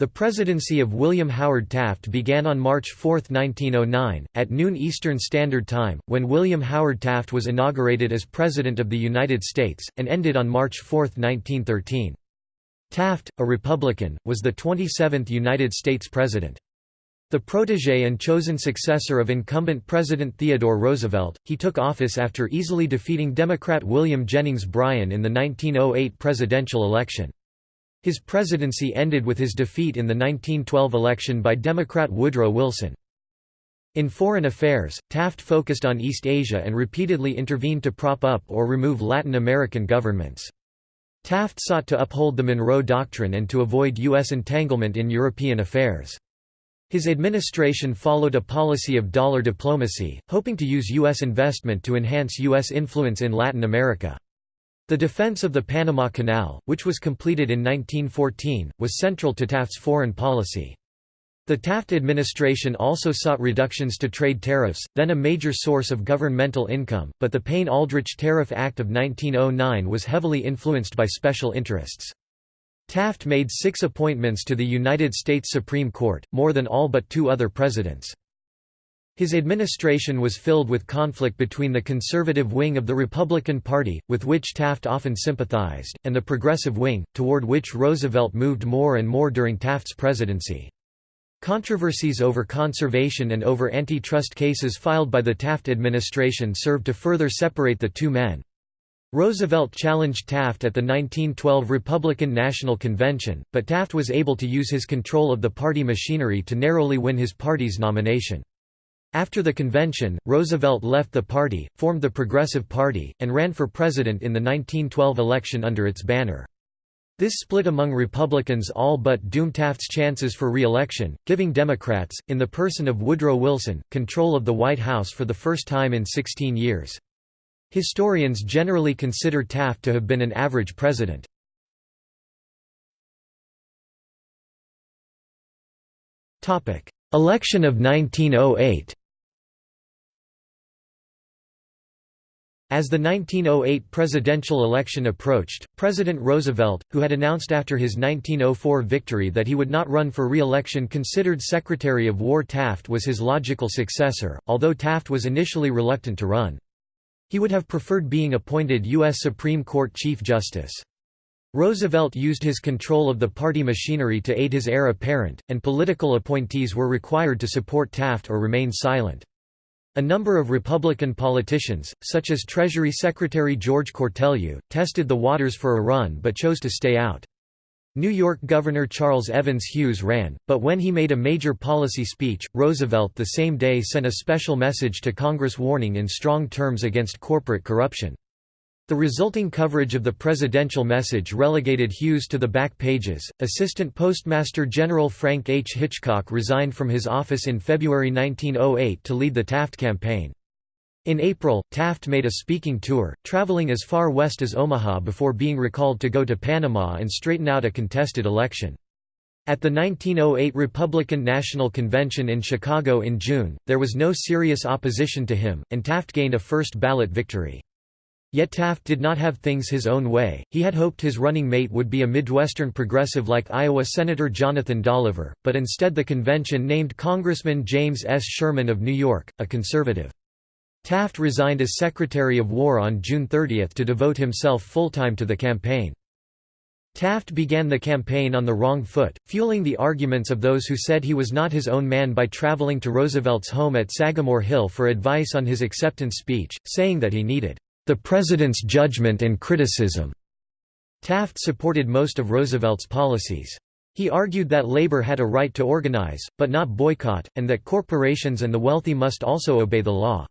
The presidency of William Howard Taft began on March 4, 1909, at noon Eastern Standard Time, when William Howard Taft was inaugurated as President of the United States, and ended on March 4, 1913. Taft, a Republican, was the 27th United States President. The protege and chosen successor of incumbent President Theodore Roosevelt, he took office after easily defeating Democrat William Jennings Bryan in the 1908 presidential election. His presidency ended with his defeat in the 1912 election by Democrat Woodrow Wilson. In foreign affairs, Taft focused on East Asia and repeatedly intervened to prop up or remove Latin American governments. Taft sought to uphold the Monroe Doctrine and to avoid U.S. entanglement in European affairs. His administration followed a policy of dollar diplomacy, hoping to use U.S. investment to enhance U.S. influence in Latin America. The defense of the Panama Canal, which was completed in 1914, was central to Taft's foreign policy. The Taft administration also sought reductions to trade tariffs, then a major source of governmental income, but the Payne-Aldrich Tariff Act of 1909 was heavily influenced by special interests. Taft made six appointments to the United States Supreme Court, more than all but two other presidents. His administration was filled with conflict between the conservative wing of the Republican Party, with which Taft often sympathized, and the progressive wing, toward which Roosevelt moved more and more during Taft's presidency. Controversies over conservation and over antitrust cases filed by the Taft administration served to further separate the two men. Roosevelt challenged Taft at the 1912 Republican National Convention, but Taft was able to use his control of the party machinery to narrowly win his party's nomination. After the convention, Roosevelt left the party, formed the Progressive Party, and ran for president in the 1912 election under its banner. This split among Republicans all but doomed Taft's chances for re-election, giving Democrats, in the person of Woodrow Wilson, control of the White House for the first time in 16 years. Historians generally consider Taft to have been an average president. Election of 1908 As the 1908 presidential election approached, President Roosevelt, who had announced after his 1904 victory that he would not run for re-election considered Secretary of War Taft was his logical successor, although Taft was initially reluctant to run. He would have preferred being appointed U.S. Supreme Court Chief Justice. Roosevelt used his control of the party machinery to aid his heir apparent, and political appointees were required to support Taft or remain silent. A number of Republican politicians, such as Treasury Secretary George Cortelyou, tested the waters for a run but chose to stay out. New York Governor Charles Evans Hughes ran, but when he made a major policy speech, Roosevelt the same day sent a special message to Congress warning in strong terms against corporate corruption. The resulting coverage of the presidential message relegated Hughes to the back pages. Assistant Postmaster General Frank H. Hitchcock resigned from his office in February 1908 to lead the Taft campaign. In April, Taft made a speaking tour, traveling as far west as Omaha before being recalled to go to Panama and straighten out a contested election. At the 1908 Republican National Convention in Chicago in June, there was no serious opposition to him, and Taft gained a first ballot victory. Yet Taft did not have things his own way, he had hoped his running mate would be a Midwestern progressive like Iowa Senator Jonathan Dolliver, but instead the convention named Congressman James S. Sherman of New York, a conservative. Taft resigned as Secretary of War on June 30 to devote himself full-time to the campaign. Taft began the campaign on the wrong foot, fueling the arguments of those who said he was not his own man by traveling to Roosevelt's home at Sagamore Hill for advice on his acceptance speech, saying that he needed the President's judgment and criticism. Taft supported most of Roosevelt's policies. He argued that labor had a right to organize, but not boycott, and that corporations and the wealthy must also obey the law.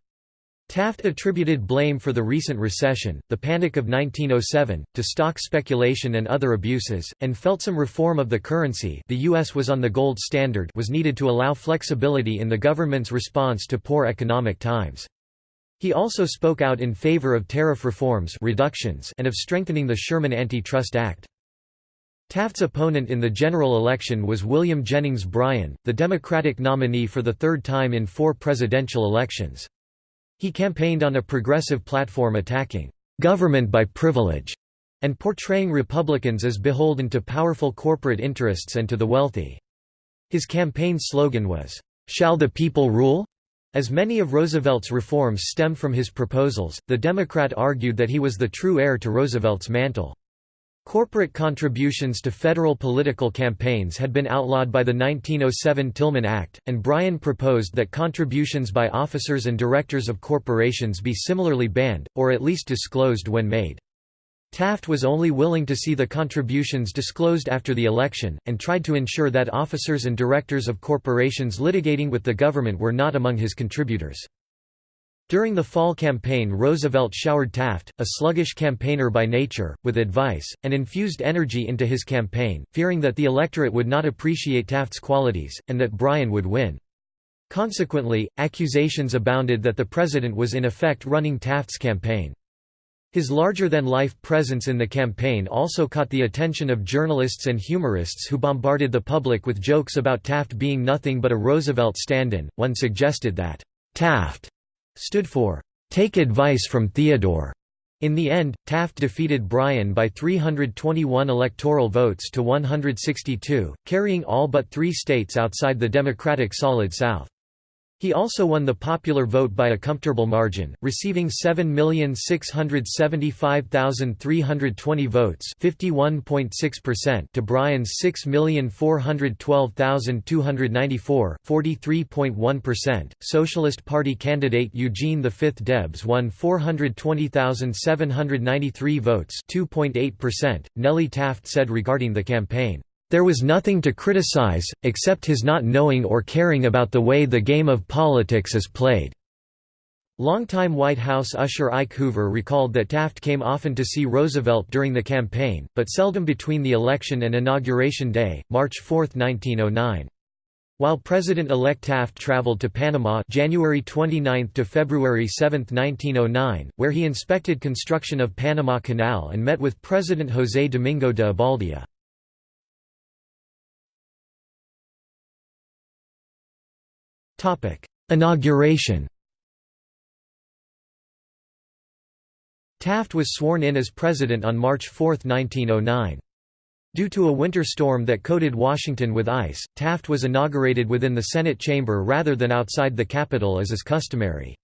Taft attributed blame for the recent recession, the Panic of 1907, to stock speculation and other abuses, and felt some reform of the currency the U.S. was on the gold standard was needed to allow flexibility in the government's response to poor economic times. He also spoke out in favor of tariff reforms reductions and of strengthening the Sherman Antitrust Act. Taft's opponent in the general election was William Jennings Bryan, the Democratic nominee for the third time in four presidential elections. He campaigned on a progressive platform attacking "...government by privilege", and portraying Republicans as beholden to powerful corporate interests and to the wealthy. His campaign slogan was, "'Shall the people rule?' As many of Roosevelt's reforms stem from his proposals, the Democrat argued that he was the true heir to Roosevelt's mantle. Corporate contributions to federal political campaigns had been outlawed by the 1907 Tillman Act, and Bryan proposed that contributions by officers and directors of corporations be similarly banned, or at least disclosed when made. Taft was only willing to see the contributions disclosed after the election, and tried to ensure that officers and directors of corporations litigating with the government were not among his contributors. During the fall campaign Roosevelt showered Taft, a sluggish campaigner by nature, with advice, and infused energy into his campaign, fearing that the electorate would not appreciate Taft's qualities, and that Bryan would win. Consequently, accusations abounded that the president was in effect running Taft's campaign. His larger-than-life presence in the campaign also caught the attention of journalists and humorists who bombarded the public with jokes about Taft being nothing but a Roosevelt stand-in. One suggested that, "'Taft' stood for, "'Take advice from Theodore'". In the end, Taft defeated Bryan by 321 electoral votes to 162, carrying all but three states outside the Democratic Solid South. He also won the popular vote by a comfortable margin, receiving 7,675,320 votes to Bryan's 6,412,294 Socialist Party candidate Eugene V. Debs won 420,793 votes Nellie Taft said regarding the campaign, there was nothing to criticize, except his not knowing or caring about the way the game of politics is played." Longtime White House usher Ike Hoover recalled that Taft came often to see Roosevelt during the campaign, but seldom between the election and Inauguration Day, March 4, 1909. While President-elect Taft traveled to Panama January 29 to February 7, 1909, where he inspected construction of Panama Canal and met with President José Domingo de Obaldía. Inauguration Taft was sworn in as president on March 4, 1909. Due to a winter storm that coated Washington with ice, Taft was inaugurated within the Senate chamber rather than outside the Capitol as is customary.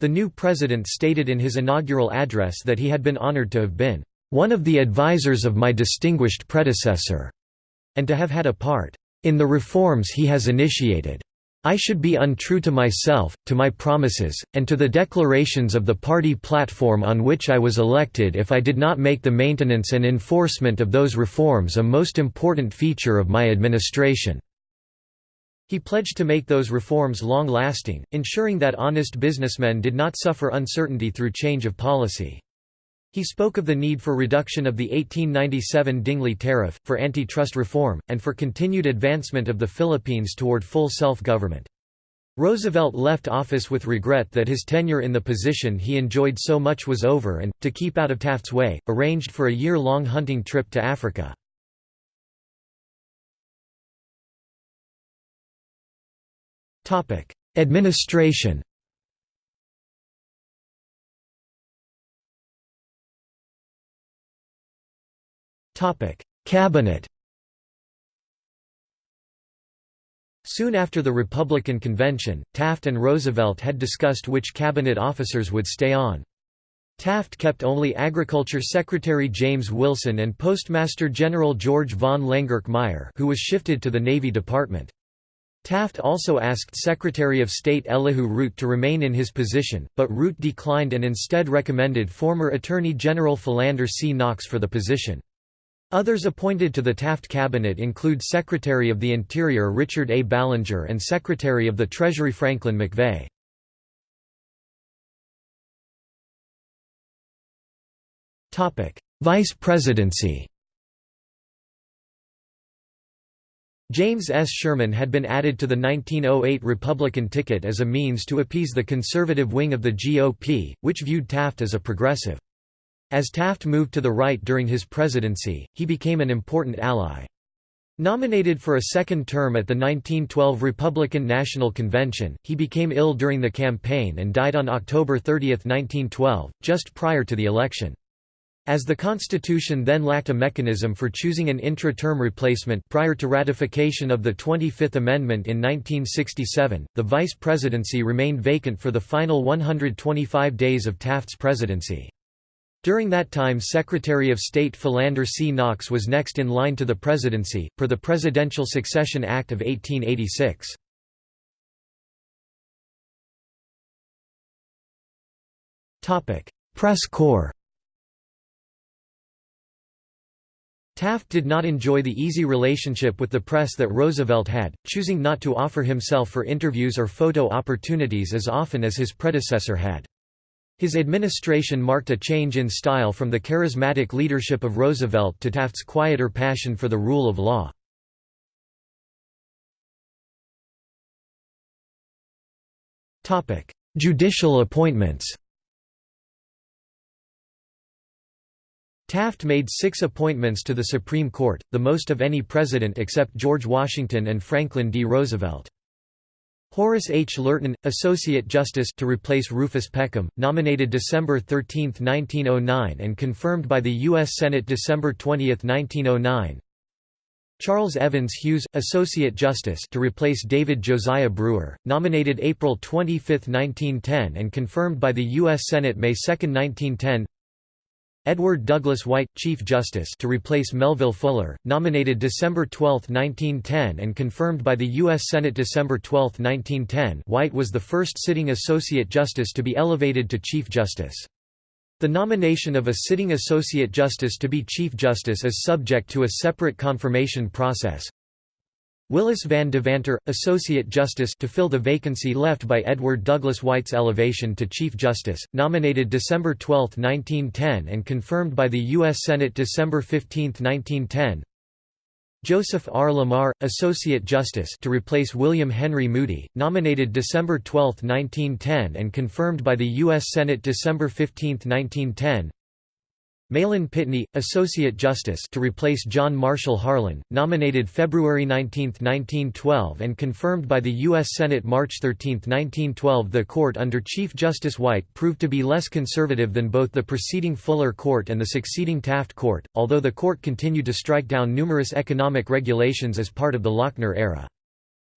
The new president stated in his inaugural address that he had been honored to have been, "...one of the advisers of my distinguished predecessor," and to have had a part, "...in the reforms he has initiated." I should be untrue to myself, to my promises, and to the declarations of the party platform on which I was elected if I did not make the maintenance and enforcement of those reforms a most important feature of my administration." He pledged to make those reforms long-lasting, ensuring that honest businessmen did not suffer uncertainty through change of policy. He spoke of the need for reduction of the 1897 Dingley Tariff, for antitrust reform, and for continued advancement of the Philippines toward full self-government. Roosevelt left office with regret that his tenure in the position he enjoyed so much was over and, to keep out of Taft's way, arranged for a year-long hunting trip to Africa. Administration Cabinet Soon after the Republican convention, Taft and Roosevelt had discussed which cabinet officers would stay on. Taft kept only Agriculture Secretary James Wilson and Postmaster General George von Lengerke who was shifted to the Navy Department. Taft also asked Secretary of State Elihu Root to remain in his position, but Root declined and instead recommended former Attorney General Philander C. Knox for the position. Others appointed to the Taft cabinet include Secretary of the Interior Richard A. Ballinger and Secretary of the Treasury Franklin MacVeagh. Vice presidency James S. Sherman had been added to the 1908 Republican ticket as a means to appease the conservative wing of the GOP, which viewed Taft as a progressive. As Taft moved to the right during his presidency, he became an important ally. Nominated for a second term at the 1912 Republican National Convention, he became ill during the campaign and died on October 30, 1912, just prior to the election. As the Constitution then lacked a mechanism for choosing an intra-term replacement prior to ratification of the 25th Amendment in 1967, the vice presidency remained vacant for the final 125 days of Taft's presidency. During that time Secretary of State Philander C. Knox was next in line to the presidency, per the Presidential Succession Act of 1886. Press corps Taft did not enjoy the easy relationship with the press that Roosevelt had, choosing not to offer himself for interviews or photo opportunities as often as his predecessor had. His administration marked a change in style from the charismatic leadership of Roosevelt to Taft's quieter passion for the rule of law. Judicial appointments Taft made six appointments to the Supreme Court, the most of any president except George Washington and Franklin D. Roosevelt. Horace H. Lurton, Associate Justice to replace Rufus Peckham, nominated December 13, 1909 and confirmed by the U.S. Senate December 20, 1909 Charles Evans Hughes, Associate Justice to replace David Josiah Brewer, nominated April 25, 1910 and confirmed by the U.S. Senate May 2, 1910 Edward Douglas White, Chief Justice to replace Melville Fuller, nominated December 12, 1910 and confirmed by the U.S. Senate December 12, 1910 White was the first sitting Associate Justice to be elevated to Chief Justice. The nomination of a sitting Associate Justice to be Chief Justice is subject to a separate confirmation process, Willis Van Devanter, Associate Justice to fill the vacancy left by Edward Douglas White's elevation to Chief Justice, nominated December 12, 1910 and confirmed by the U.S. Senate December 15, 1910 Joseph R. Lamar, Associate Justice to replace William Henry Moody, nominated December 12, 1910 and confirmed by the U.S. Senate December 15, 1910 Mahlon Pitney, Associate Justice to replace John Marshall Harlan, nominated February 19, 1912 and confirmed by the U.S. Senate March 13, 1912 The court under Chief Justice White proved to be less conservative than both the preceding Fuller Court and the succeeding Taft Court, although the court continued to strike down numerous economic regulations as part of the Lochner era.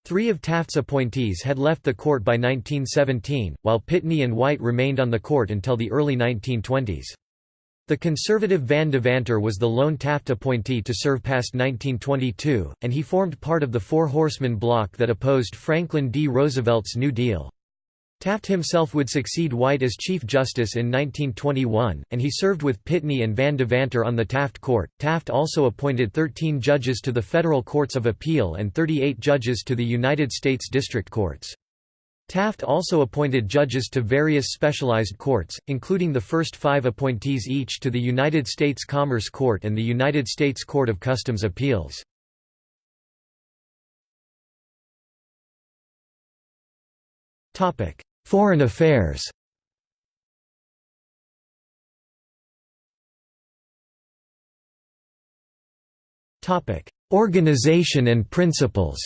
Three of Taft's appointees had left the court by 1917, while Pitney and White remained on the court until the early 1920s. The conservative Van Devanter was the lone Taft appointee to serve past 1922, and he formed part of the Four Horsemen bloc that opposed Franklin D. Roosevelt's New Deal. Taft himself would succeed White as Chief Justice in 1921, and he served with Pitney and Van Devanter on the Taft Court. Taft also appointed 13 judges to the federal courts of appeal and 38 judges to the United States District Courts. Taft also appointed judges to various specialized courts, including the first five appointees each to the United States Commerce Court and the United States Court of Customs Appeals. Foreign affairs Organization and principles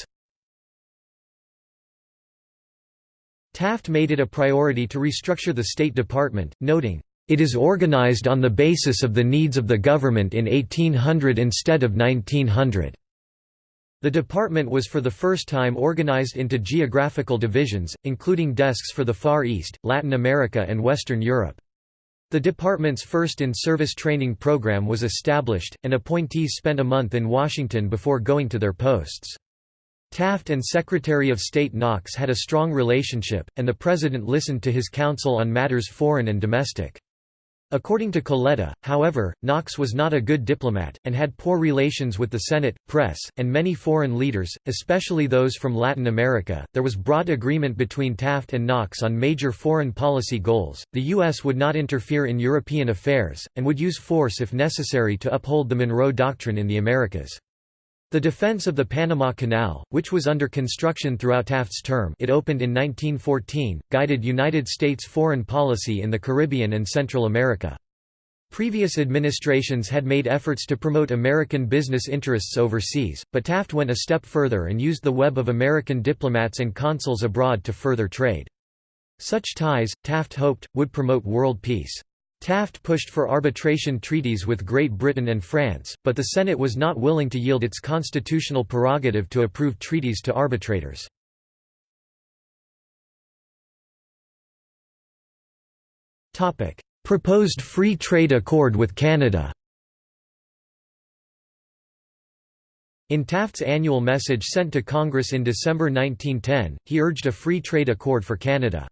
Taft made it a priority to restructure the State Department, noting, "...it is organized on the basis of the needs of the government in 1800 instead of 1900." The department was for the first time organized into geographical divisions, including desks for the Far East, Latin America and Western Europe. The department's first in-service training program was established, and appointees spent a month in Washington before going to their posts. Taft and Secretary of State Knox had a strong relationship, and the President listened to his counsel on matters foreign and domestic. According to Coletta, however, Knox was not a good diplomat, and had poor relations with the Senate, press, and many foreign leaders, especially those from Latin America. There was broad agreement between Taft and Knox on major foreign policy goals. The U.S. would not interfere in European affairs, and would use force if necessary to uphold the Monroe Doctrine in the Americas. The defense of the Panama Canal, which was under construction throughout Taft's term it opened in 1914, guided United States foreign policy in the Caribbean and Central America. Previous administrations had made efforts to promote American business interests overseas, but Taft went a step further and used the web of American diplomats and consuls abroad to further trade. Such ties, Taft hoped, would promote world peace. Taft pushed for arbitration treaties with Great Britain and France, but the Senate was not willing to yield its constitutional prerogative to approve treaties to arbitrators. Proposed free trade accord with Canada In Taft's annual message sent to Congress in December 1910, he urged a free trade accord for Canada.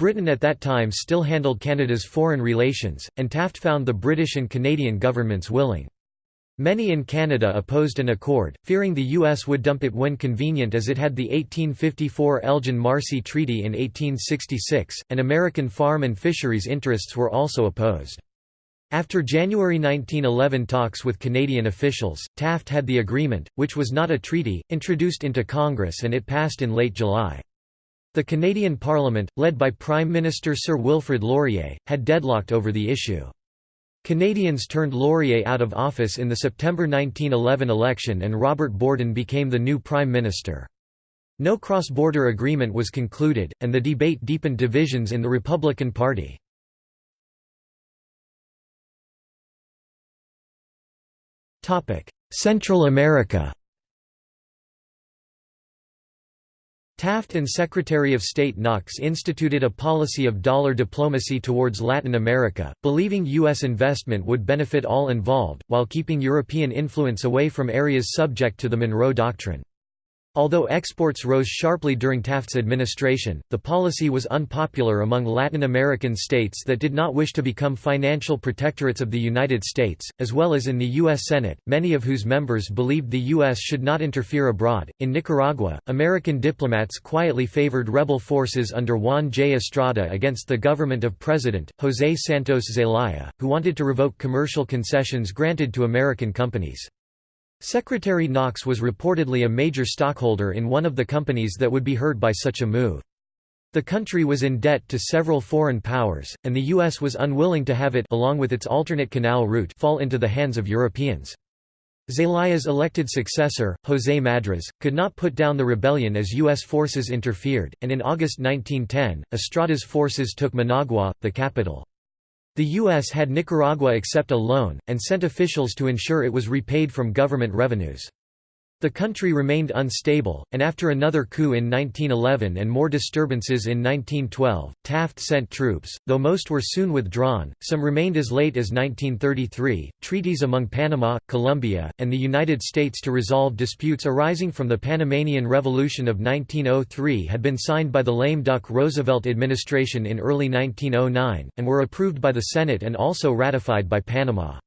Britain at that time still handled Canada's foreign relations, and Taft found the British and Canadian governments willing. Many in Canada opposed an accord, fearing the U.S. would dump it when convenient as it had the 1854 Elgin-Marcy Treaty in 1866, and American farm and fisheries interests were also opposed. After January 1911 talks with Canadian officials, Taft had the agreement, which was not a treaty, introduced into Congress and it passed in late July. The Canadian Parliament, led by Prime Minister Sir Wilfrid Laurier, had deadlocked over the issue. Canadians turned Laurier out of office in the September 1911 election and Robert Borden became the new Prime Minister. No cross-border agreement was concluded, and the debate deepened divisions in the Republican Party. Central America Taft and Secretary of State Knox instituted a policy of dollar diplomacy towards Latin America, believing U.S. investment would benefit all involved, while keeping European influence away from areas subject to the Monroe Doctrine. Although exports rose sharply during Taft's administration, the policy was unpopular among Latin American states that did not wish to become financial protectorates of the United States, as well as in the U.S. Senate, many of whose members believed the U.S. should not interfere abroad. In Nicaragua, American diplomats quietly favored rebel forces under Juan J. Estrada against the government of President, José Santos Zelaya, who wanted to revoke commercial concessions granted to American companies. Secretary Knox was reportedly a major stockholder in one of the companies that would be hurt by such a move. The country was in debt to several foreign powers, and the U.S. was unwilling to have it along with its alternate canal route fall into the hands of Europeans. Zelaya's elected successor, José Madriz, could not put down the rebellion as U.S. forces interfered, and in August 1910, Estrada's forces took Managua, the capital. The U.S. had Nicaragua accept a loan, and sent officials to ensure it was repaid from government revenues. The country remained unstable, and after another coup in 1911 and more disturbances in 1912, Taft sent troops, though most were soon withdrawn, some remained as late as 1933. Treaties among Panama, Colombia, and the United States to resolve disputes arising from the Panamanian Revolution of 1903 had been signed by the lame duck Roosevelt administration in early 1909, and were approved by the Senate and also ratified by Panama.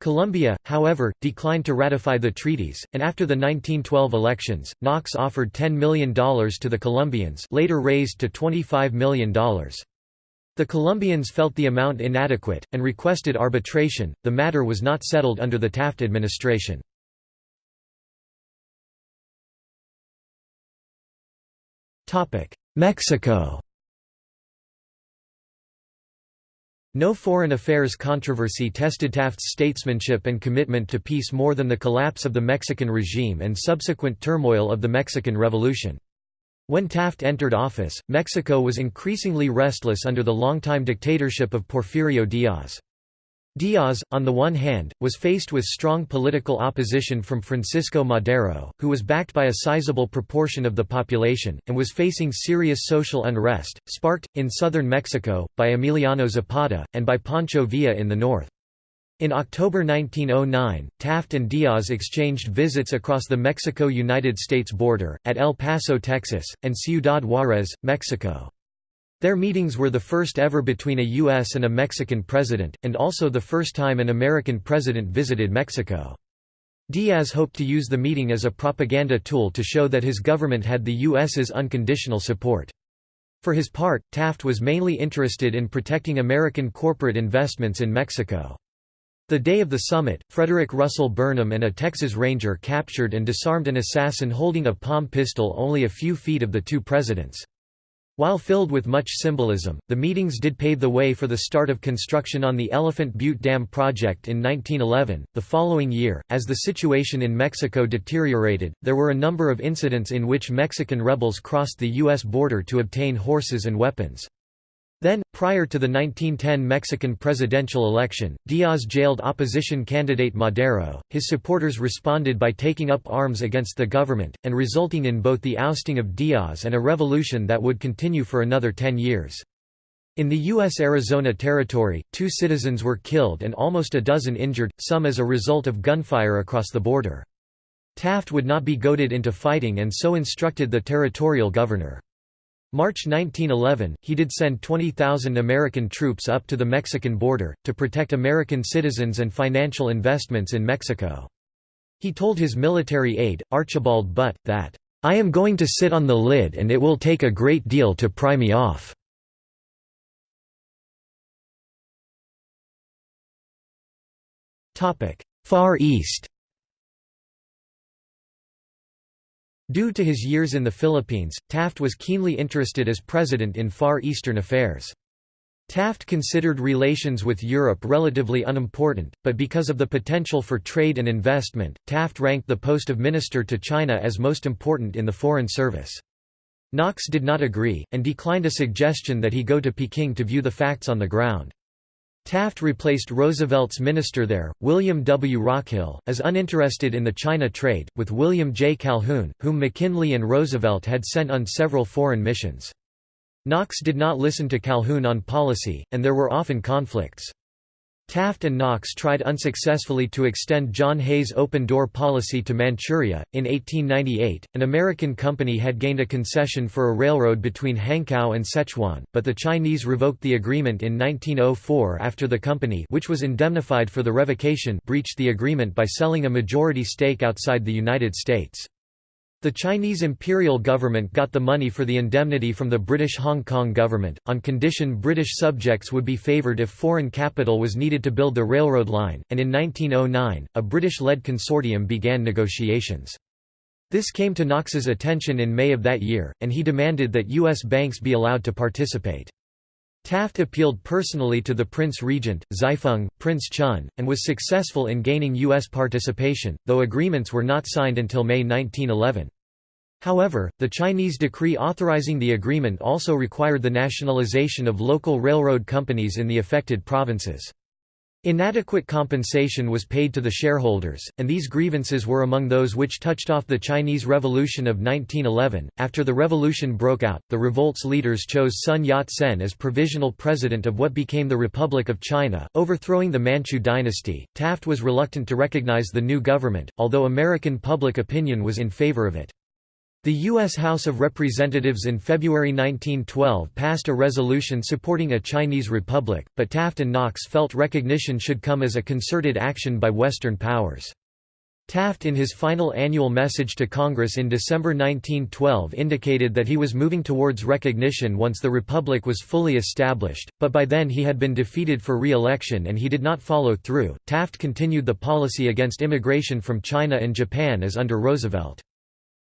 Colombia, however, declined to ratify the treaties, and after the 1912 elections, Knox offered $10 million to the Colombians later raised to $25 million. The Colombians felt the amount inadequate, and requested arbitration. The matter was not settled under the Taft administration. Mexico No foreign affairs controversy tested Taft's statesmanship and commitment to peace more than the collapse of the Mexican regime and subsequent turmoil of the Mexican Revolution. When Taft entered office, Mexico was increasingly restless under the longtime dictatorship of Porfirio Diaz. Diaz, on the one hand, was faced with strong political opposition from Francisco Madero, who was backed by a sizable proportion of the population, and was facing serious social unrest, sparked, in southern Mexico, by Emiliano Zapata, and by Pancho Villa in the north. In October 1909, Taft and Diaz exchanged visits across the Mexico–United States border, at El Paso, Texas, and Ciudad Juárez, Mexico. Their meetings were the first ever between a U.S. and a Mexican president, and also the first time an American president visited Mexico. Diaz hoped to use the meeting as a propaganda tool to show that his government had the U.S.'s unconditional support. For his part, Taft was mainly interested in protecting American corporate investments in Mexico. The day of the summit, Frederick Russell Burnham and a Texas Ranger captured and disarmed an assassin holding a palm pistol only a few feet of the two presidents. While filled with much symbolism, the meetings did pave the way for the start of construction on the Elephant Butte Dam project in 1911. The following year, as the situation in Mexico deteriorated, there were a number of incidents in which Mexican rebels crossed the U.S. border to obtain horses and weapons. Then, prior to the 1910 Mexican presidential election, Diaz jailed opposition candidate Madero. His supporters responded by taking up arms against the government, and resulting in both the ousting of Diaz and a revolution that would continue for another ten years. In the U.S. Arizona Territory, two citizens were killed and almost a dozen injured, some as a result of gunfire across the border. Taft would not be goaded into fighting and so instructed the territorial governor. March 1911, he did send 20,000 American troops up to the Mexican border, to protect American citizens and financial investments in Mexico. He told his military aide, Archibald Butt, that, "...I am going to sit on the lid and it will take a great deal to pry me off." Far East Due to his years in the Philippines, Taft was keenly interested as president in Far Eastern affairs. Taft considered relations with Europe relatively unimportant, but because of the potential for trade and investment, Taft ranked the post of minister to China as most important in the Foreign Service. Knox did not agree, and declined a suggestion that he go to Peking to view the facts on the ground. Taft replaced Roosevelt's minister there, William W. Rockhill, as uninterested in the China trade, with William J. Calhoun, whom McKinley and Roosevelt had sent on several foreign missions. Knox did not listen to Calhoun on policy, and there were often conflicts. Taft and Knox tried unsuccessfully to extend John Hay's open-door policy to Manchuria. In 1898, an American company had gained a concession for a railroad between Hankow and Sichuan, but the Chinese revoked the agreement in 1904 after the company which was indemnified for the revocation breached the agreement by selling a majority stake outside the United States. The Chinese imperial government got the money for the indemnity from the British Hong Kong government, on condition British subjects would be favoured if foreign capital was needed to build the railroad line, and in 1909, a British-led consortium began negotiations. This came to Knox's attention in May of that year, and he demanded that U.S. banks be allowed to participate. Taft appealed personally to the Prince Regent, Zaifeng, Prince Chun, and was successful in gaining U.S. participation, though agreements were not signed until May 1911. However, the Chinese decree authorizing the agreement also required the nationalization of local railroad companies in the affected provinces. Inadequate compensation was paid to the shareholders, and these grievances were among those which touched off the Chinese Revolution of 1911. After the revolution broke out, the revolt's leaders chose Sun Yat sen as provisional president of what became the Republic of China, overthrowing the Manchu dynasty. Taft was reluctant to recognize the new government, although American public opinion was in favor of it. The U.S. House of Representatives in February 1912 passed a resolution supporting a Chinese republic, but Taft and Knox felt recognition should come as a concerted action by Western powers. Taft in his final annual message to Congress in December 1912 indicated that he was moving towards recognition once the republic was fully established, but by then he had been defeated for re-election and he did not follow through. Taft continued the policy against immigration from China and Japan as under Roosevelt.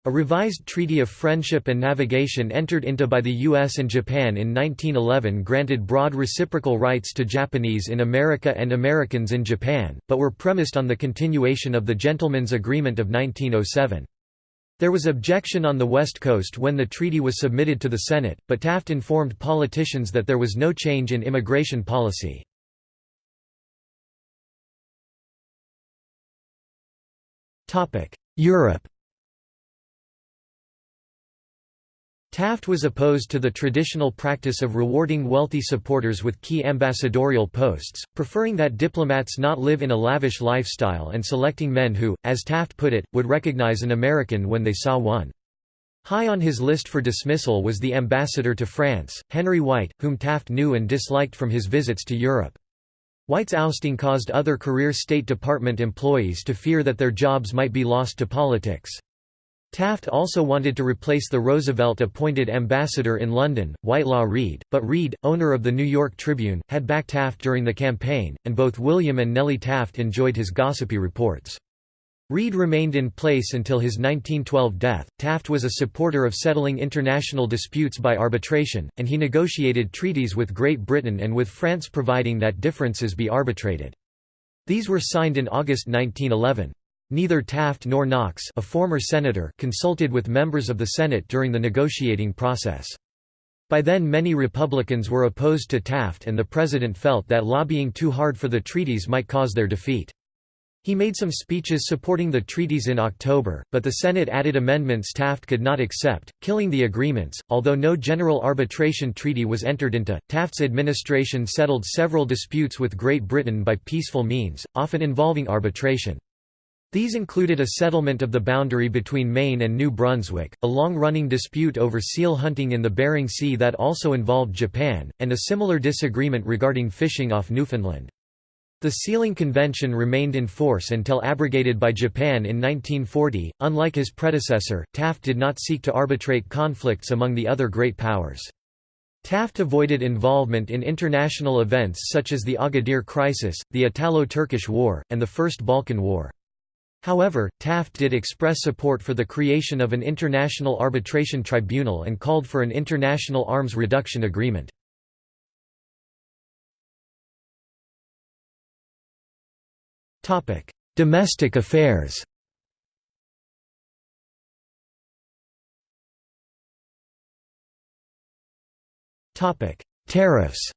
A revised Treaty of Friendship and Navigation entered into by the U.S. and Japan in 1911 granted broad reciprocal rights to Japanese in America and Americans in Japan, but were premised on the continuation of the Gentlemen's Agreement of 1907. There was objection on the West Coast when the treaty was submitted to the Senate, but Taft informed politicians that there was no change in immigration policy. Europe Taft was opposed to the traditional practice of rewarding wealthy supporters with key ambassadorial posts, preferring that diplomats not live in a lavish lifestyle and selecting men who, as Taft put it, would recognize an American when they saw one. High on his list for dismissal was the ambassador to France, Henry White, whom Taft knew and disliked from his visits to Europe. White's ousting caused other career State Department employees to fear that their jobs might be lost to politics. Taft also wanted to replace the Roosevelt-appointed ambassador in London, Whitelaw Reid, but Reid, owner of the New York Tribune, had backed Taft during the campaign, and both William and Nellie Taft enjoyed his gossipy reports. Reid remained in place until his 1912 death. Taft was a supporter of settling international disputes by arbitration, and he negotiated treaties with Great Britain and with France providing that differences be arbitrated. These were signed in August 1911. Neither Taft nor Knox a former senator consulted with members of the Senate during the negotiating process. By then many Republicans were opposed to Taft and the president felt that lobbying too hard for the treaties might cause their defeat. He made some speeches supporting the treaties in October, but the Senate added amendments Taft could not accept, killing the agreements. Although no general arbitration treaty was entered into, Taft's administration settled several disputes with Great Britain by peaceful means, often involving arbitration. These included a settlement of the boundary between Maine and New Brunswick, a long-running dispute over seal hunting in the Bering Sea that also involved Japan, and a similar disagreement regarding fishing off Newfoundland. The Sealing Convention remained in force until abrogated by Japan in 1940. Unlike his predecessor, Taft did not seek to arbitrate conflicts among the other great powers. Taft avoided involvement in international events such as the Agadir Crisis, the Italo-Turkish War, and the First Balkan War. However, Taft did express support for the creation of an international arbitration tribunal and called for an international arms reduction agreement. Domestic affairs Tariffs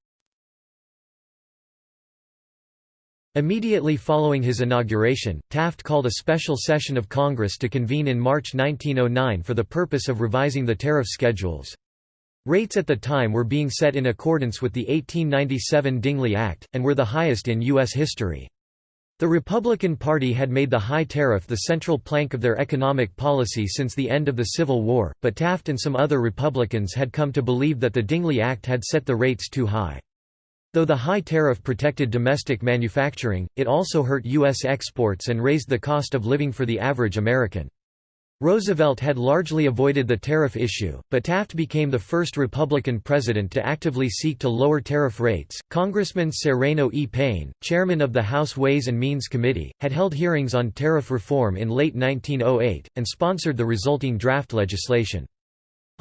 Immediately following his inauguration, Taft called a special session of Congress to convene in March 1909 for the purpose of revising the tariff schedules. Rates at the time were being set in accordance with the 1897 Dingley Act, and were the highest in U.S. history. The Republican Party had made the high tariff the central plank of their economic policy since the end of the Civil War, but Taft and some other Republicans had come to believe that the Dingley Act had set the rates too high. Though the high tariff protected domestic manufacturing, it also hurt U.S. exports and raised the cost of living for the average American. Roosevelt had largely avoided the tariff issue, but Taft became the first Republican president to actively seek to lower tariff rates. Congressman Sereno E. Payne, chairman of the House Ways and Means Committee, had held hearings on tariff reform in late 1908, and sponsored the resulting draft legislation.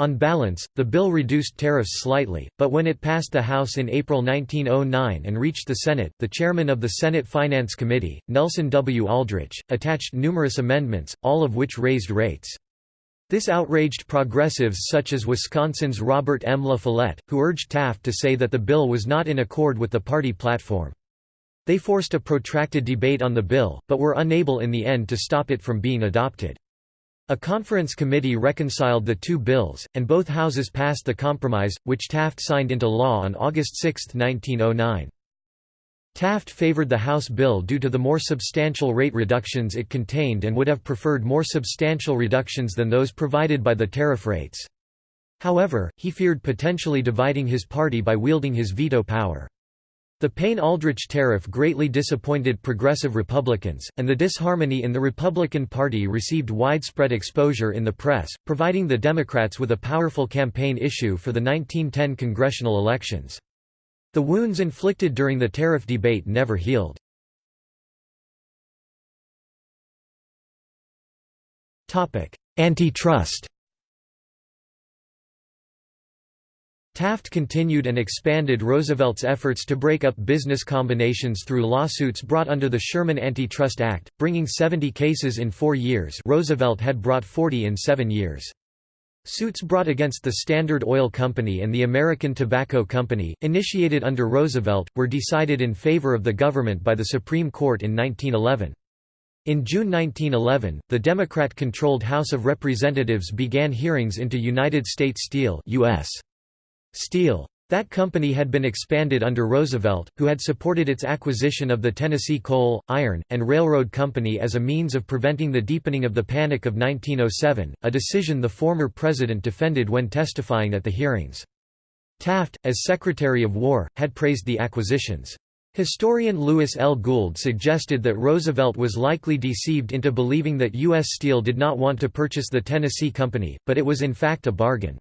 On balance, the bill reduced tariffs slightly, but when it passed the House in April 1909 and reached the Senate, the chairman of the Senate Finance Committee, Nelson W. Aldrich, attached numerous amendments, all of which raised rates. This outraged progressives such as Wisconsin's Robert M. La Follette, who urged Taft to say that the bill was not in accord with the party platform. They forced a protracted debate on the bill, but were unable in the end to stop it from being adopted. A conference committee reconciled the two bills, and both houses passed the compromise, which Taft signed into law on August 6, 1909. Taft favored the House bill due to the more substantial rate reductions it contained and would have preferred more substantial reductions than those provided by the tariff rates. However, he feared potentially dividing his party by wielding his veto power. The Payne-Aldrich tariff greatly disappointed progressive Republicans, and the disharmony in the Republican Party received widespread exposure in the press, providing the Democrats with a powerful campaign issue for the 1910 congressional elections. The wounds inflicted during the tariff debate never healed. Antitrust Taft continued and expanded Roosevelt's efforts to break up business combinations through lawsuits brought under the Sherman Antitrust Act, bringing 70 cases in four years Roosevelt had brought 40 in seven years. Suits brought against the Standard Oil Company and the American Tobacco Company, initiated under Roosevelt, were decided in favor of the government by the Supreme Court in 1911. In June 1911, the Democrat-controlled House of Representatives began hearings into United States Steel US. Steel. That company had been expanded under Roosevelt, who had supported its acquisition of the Tennessee Coal, Iron, and Railroad Company as a means of preventing the deepening of the Panic of 1907, a decision the former president defended when testifying at the hearings. Taft, as Secretary of War, had praised the acquisitions. Historian Louis L. Gould suggested that Roosevelt was likely deceived into believing that U.S. Steel did not want to purchase the Tennessee Company, but it was in fact a bargain.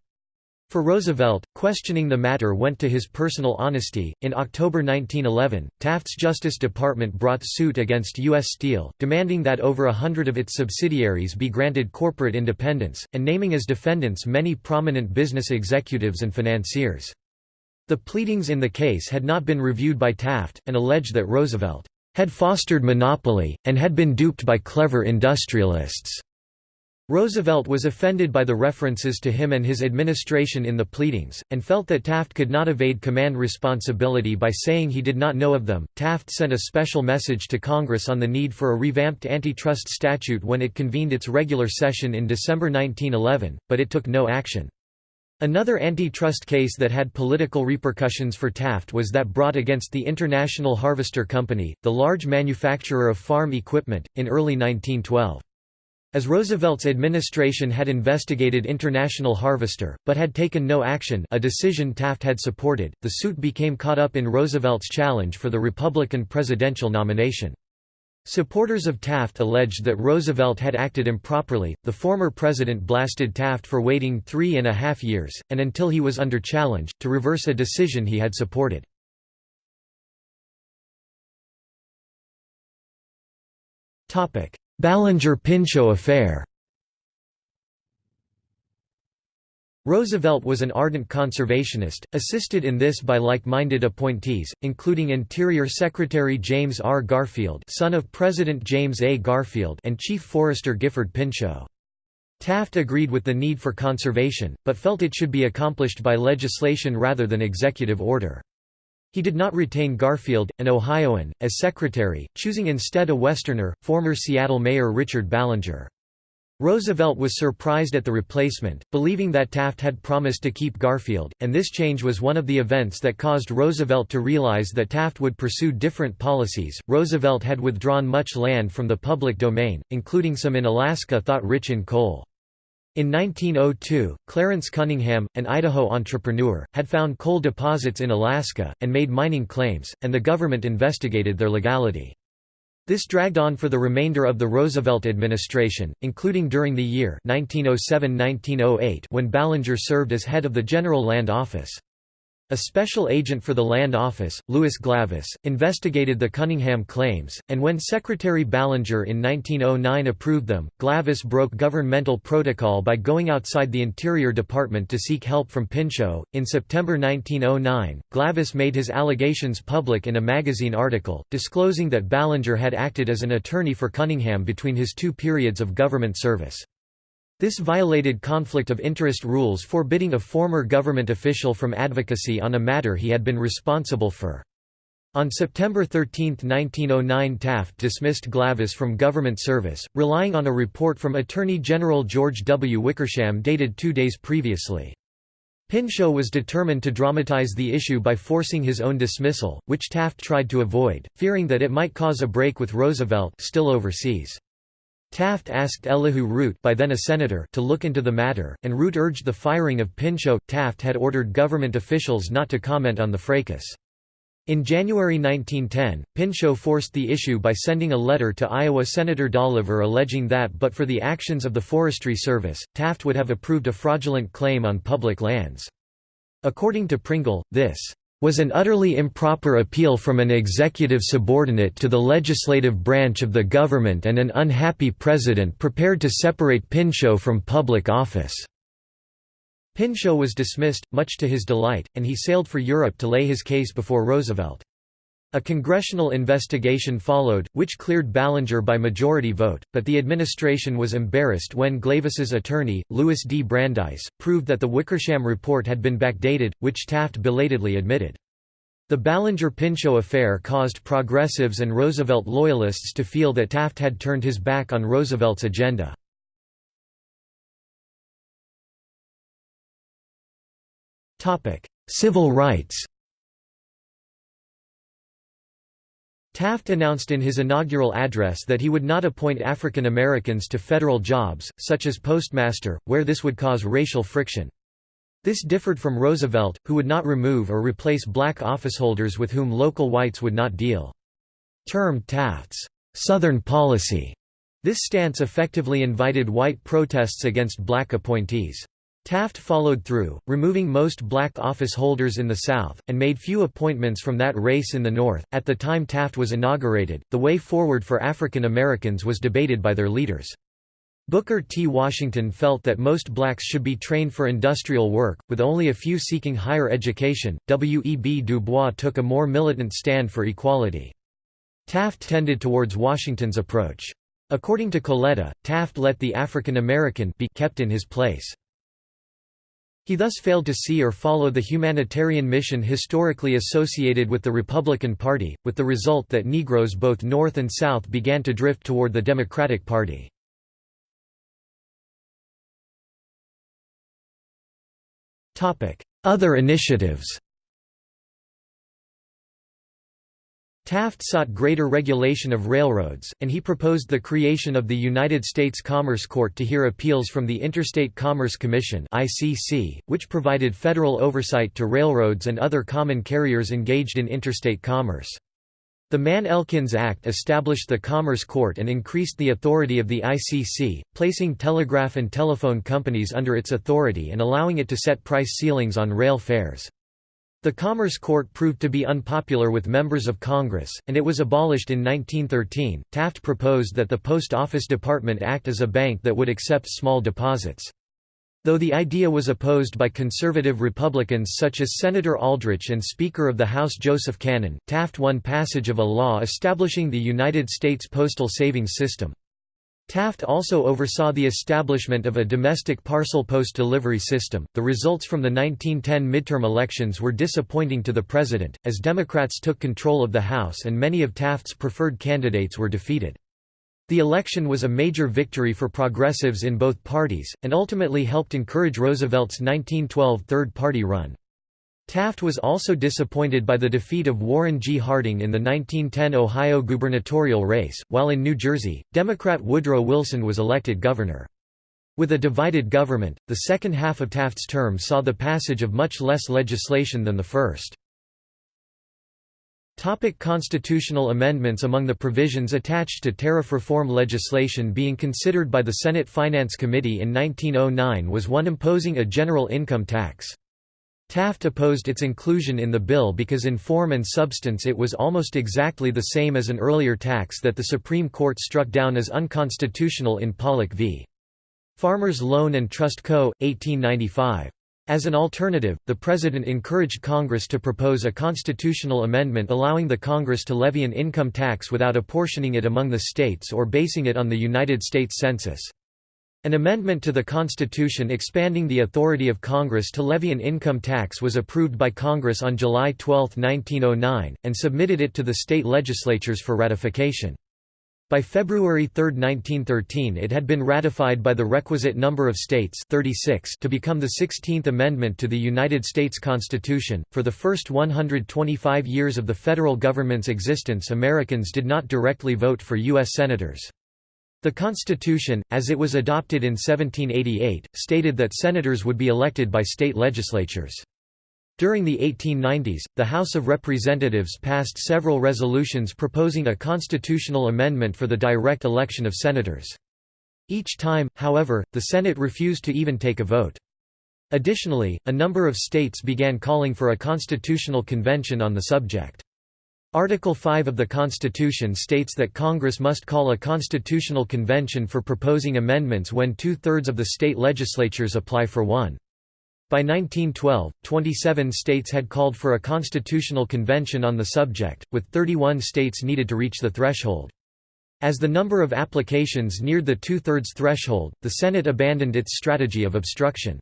For Roosevelt, questioning the matter went to his personal honesty. In October 1911, Taft's Justice Department brought suit against U.S. Steel, demanding that over a hundred of its subsidiaries be granted corporate independence, and naming as defendants many prominent business executives and financiers. The pleadings in the case had not been reviewed by Taft, and alleged that Roosevelt had fostered monopoly, and had been duped by clever industrialists. Roosevelt was offended by the references to him and his administration in the pleadings, and felt that Taft could not evade command responsibility by saying he did not know of them. Taft sent a special message to Congress on the need for a revamped antitrust statute when it convened its regular session in December 1911, but it took no action. Another antitrust case that had political repercussions for Taft was that brought against the International Harvester Company, the large manufacturer of farm equipment, in early 1912. As Roosevelt's administration had investigated International Harvester, but had taken no action a decision Taft had supported, the suit became caught up in Roosevelt's challenge for the Republican presidential nomination. Supporters of Taft alleged that Roosevelt had acted improperly. The former president blasted Taft for waiting three and a half years, and until he was under challenge, to reverse a decision he had supported. Ballinger–Pinchot affair Roosevelt was an ardent conservationist, assisted in this by like-minded appointees, including Interior Secretary James R. Garfield son of President James A. Garfield and Chief Forester Gifford Pinchot. Taft agreed with the need for conservation, but felt it should be accomplished by legislation rather than executive order. He did not retain Garfield, an Ohioan, as secretary, choosing instead a Westerner, former Seattle Mayor Richard Ballinger. Roosevelt was surprised at the replacement, believing that Taft had promised to keep Garfield, and this change was one of the events that caused Roosevelt to realize that Taft would pursue different policies. Roosevelt had withdrawn much land from the public domain, including some in Alaska thought rich in coal. In 1902, Clarence Cunningham, an Idaho entrepreneur, had found coal deposits in Alaska, and made mining claims, and the government investigated their legality. This dragged on for the remainder of the Roosevelt administration, including during the year 1907–1908 when Ballinger served as head of the General Land Office. A special agent for the Land Office, Louis Glavis, investigated the Cunningham claims, and when Secretary Ballinger in 1909 approved them, Glavis broke governmental protocol by going outside the Interior Department to seek help from Pinchot. In September 1909, Glavis made his allegations public in a magazine article, disclosing that Ballinger had acted as an attorney for Cunningham between his two periods of government service. This violated conflict of interest rules forbidding a former government official from advocacy on a matter he had been responsible for. On September 13, 1909 Taft dismissed Glavis from government service, relying on a report from Attorney General George W. Wickersham dated two days previously. Pinchot was determined to dramatize the issue by forcing his own dismissal, which Taft tried to avoid, fearing that it might cause a break with Roosevelt still overseas. Taft asked Elihu Root by then a senator to look into the matter, and Root urged the firing of Pinchot. Taft had ordered government officials not to comment on the fracas. In January 1910, Pinchot forced the issue by sending a letter to Iowa Senator Dolliver alleging that but for the actions of the Forestry Service, Taft would have approved a fraudulent claim on public lands. According to Pringle, this was an utterly improper appeal from an executive subordinate to the legislative branch of the government and an unhappy president prepared to separate Pinchot from public office." Pinchot was dismissed, much to his delight, and he sailed for Europe to lay his case before Roosevelt. A congressional investigation followed, which cleared Ballinger by majority vote, but the administration was embarrassed when Glavis's attorney, Louis D. Brandeis, proved that the Wickersham report had been backdated, which Taft belatedly admitted. The Ballinger-Pinchot affair caused progressives and Roosevelt loyalists to feel that Taft had turned his back on Roosevelt's agenda. Civil rights Taft announced in his inaugural address that he would not appoint African Americans to federal jobs, such as postmaster, where this would cause racial friction. This differed from Roosevelt, who would not remove or replace black officeholders with whom local whites would not deal. Termed Taft's «Southern policy», this stance effectively invited white protests against black appointees. Taft followed through, removing most black office holders in the South, and made few appointments from that race in the North. At the time Taft was inaugurated, the way forward for African Americans was debated by their leaders. Booker T. Washington felt that most blacks should be trained for industrial work, with only a few seeking higher education. W. E. B. Du Bois took a more militant stand for equality. Taft tended towards Washington's approach. According to Coletta, Taft let the African American be kept in his place. He thus failed to see or follow the humanitarian mission historically associated with the Republican Party, with the result that Negroes both North and South began to drift toward the Democratic Party. Other initiatives Taft sought greater regulation of railroads, and he proposed the creation of the United States Commerce Court to hear appeals from the Interstate Commerce Commission which provided federal oversight to railroads and other common carriers engaged in interstate commerce. The Mann-Elkins Act established the Commerce Court and increased the authority of the ICC, placing telegraph and telephone companies under its authority and allowing it to set price ceilings on rail fares. The Commerce Court proved to be unpopular with members of Congress, and it was abolished in 1913. Taft proposed that the Post Office Department act as a bank that would accept small deposits. Though the idea was opposed by conservative Republicans such as Senator Aldrich and Speaker of the House Joseph Cannon, Taft won passage of a law establishing the United States Postal Savings System. Taft also oversaw the establishment of a domestic parcel post delivery system. The results from the 1910 midterm elections were disappointing to the president, as Democrats took control of the House and many of Taft's preferred candidates were defeated. The election was a major victory for progressives in both parties, and ultimately helped encourage Roosevelt's 1912 Third Party run. Taft was also disappointed by the defeat of Warren G. Harding in the 1910 Ohio gubernatorial race, while in New Jersey, Democrat Woodrow Wilson was elected governor. With a divided government, the second half of Taft's term saw the passage of much less legislation than the first. Topic constitutional amendments Among the provisions attached to tariff reform legislation being considered by the Senate Finance Committee in 1909 was one imposing a general income tax. Taft opposed its inclusion in the bill because in form and substance it was almost exactly the same as an earlier tax that the Supreme Court struck down as unconstitutional in Pollock v. Farmers Loan and Trust Co., 1895. As an alternative, the President encouraged Congress to propose a constitutional amendment allowing the Congress to levy an income tax without apportioning it among the states or basing it on the United States Census. An amendment to the Constitution expanding the authority of Congress to levy an income tax was approved by Congress on July 12, 1909, and submitted it to the state legislatures for ratification. By February 3, 1913 it had been ratified by the requisite number of states 36 to become the 16th Amendment to the United States Constitution. For the first 125 years of the federal government's existence Americans did not directly vote for U.S. senators. The Constitution, as it was adopted in 1788, stated that senators would be elected by state legislatures. During the 1890s, the House of Representatives passed several resolutions proposing a constitutional amendment for the direct election of senators. Each time, however, the Senate refused to even take a vote. Additionally, a number of states began calling for a constitutional convention on the subject. Article 5 of the Constitution states that Congress must call a constitutional convention for proposing amendments when two-thirds of the state legislatures apply for one. By 1912, 27 states had called for a constitutional convention on the subject, with 31 states needed to reach the threshold. As the number of applications neared the two-thirds threshold, the Senate abandoned its strategy of obstruction.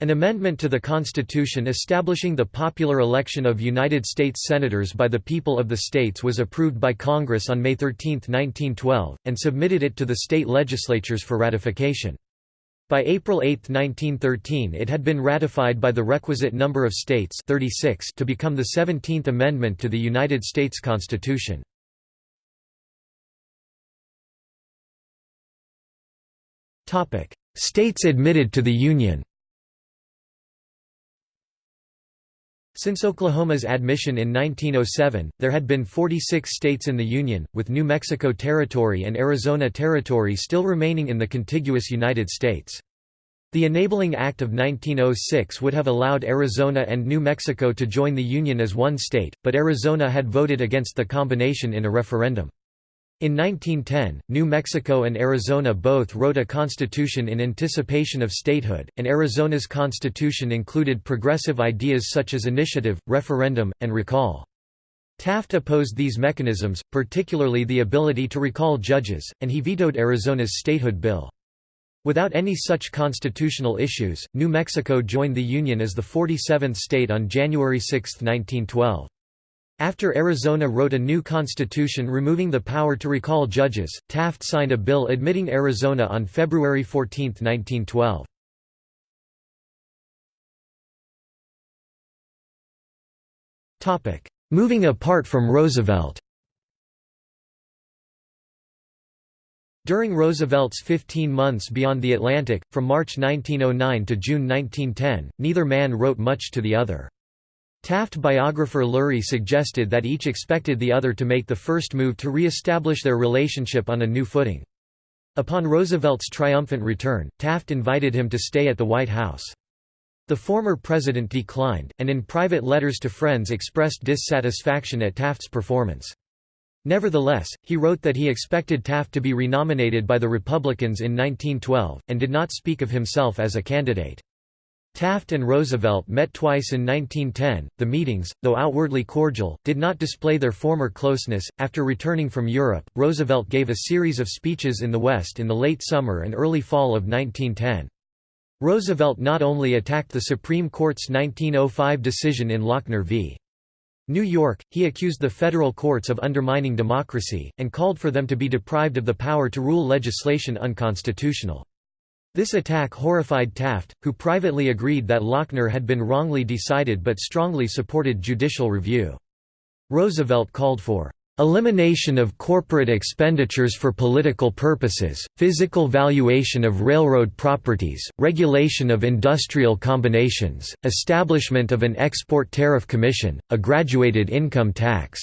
An amendment to the Constitution establishing the popular election of United States Senators by the people of the states was approved by Congress on May 13, 1912, and submitted it to the state legislatures for ratification. By April 8, 1913 it had been ratified by the requisite number of states 36 to become the 17th Amendment to the United States Constitution. States admitted to the Union Since Oklahoma's admission in 1907, there had been 46 states in the Union, with New Mexico Territory and Arizona Territory still remaining in the contiguous United States. The Enabling Act of 1906 would have allowed Arizona and New Mexico to join the Union as one state, but Arizona had voted against the combination in a referendum. In 1910, New Mexico and Arizona both wrote a constitution in anticipation of statehood, and Arizona's constitution included progressive ideas such as initiative, referendum, and recall. Taft opposed these mechanisms, particularly the ability to recall judges, and he vetoed Arizona's statehood bill. Without any such constitutional issues, New Mexico joined the Union as the 47th state on January 6, 1912. After Arizona wrote a new constitution removing the power to recall judges, Taft signed a bill admitting Arizona on February 14, 1912. Moving apart from Roosevelt During Roosevelt's 15 months beyond the Atlantic, from March 1909 to June 1910, neither man wrote much to the other. Taft biographer Lurie suggested that each expected the other to make the first move to re-establish their relationship on a new footing. Upon Roosevelt's triumphant return, Taft invited him to stay at the White House. The former president declined, and in private letters to friends expressed dissatisfaction at Taft's performance. Nevertheless, he wrote that he expected Taft to be renominated by the Republicans in 1912, and did not speak of himself as a candidate. Taft and Roosevelt met twice in 1910. The meetings, though outwardly cordial, did not display their former closeness. After returning from Europe, Roosevelt gave a series of speeches in the West in the late summer and early fall of 1910. Roosevelt not only attacked the Supreme Court's 1905 decision in Lochner v. New York, he accused the federal courts of undermining democracy, and called for them to be deprived of the power to rule legislation unconstitutional. This attack horrified Taft, who privately agreed that Lochner had been wrongly decided but strongly supported judicial review. Roosevelt called for elimination of corporate expenditures for political purposes, physical valuation of railroad properties, regulation of industrial combinations, establishment of an export tariff commission, a graduated income tax",